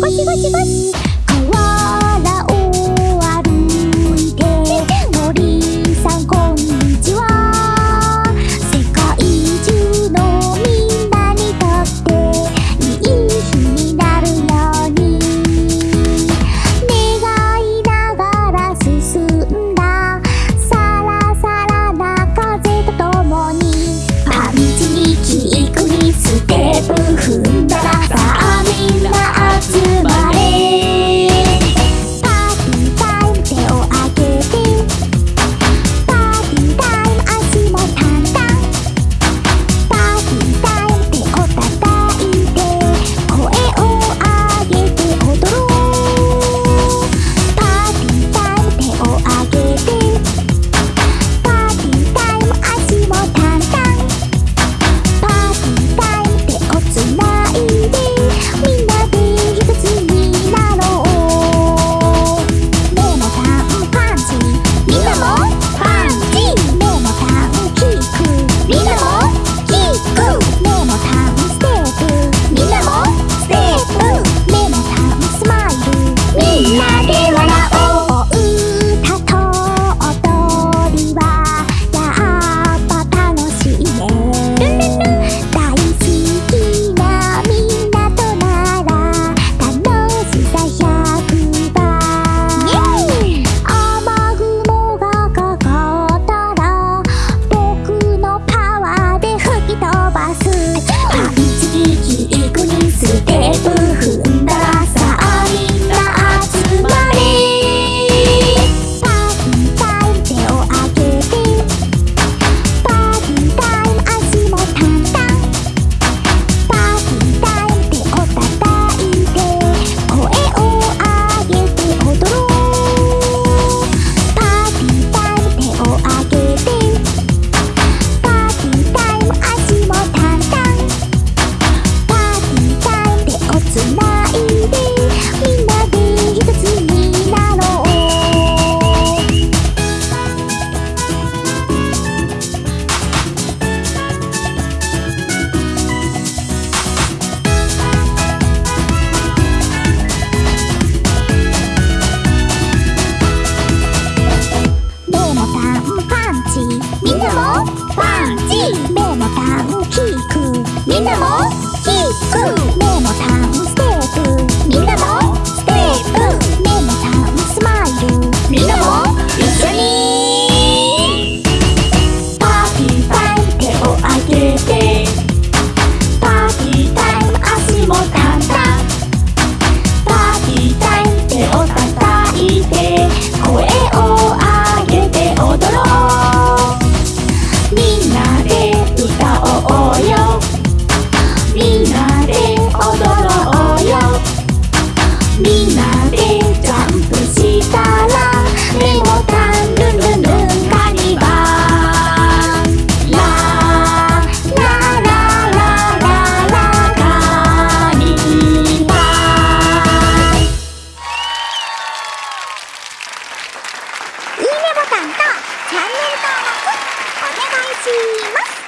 呱唧呱唧呱唧ボタンとチャンネル登録お願いします。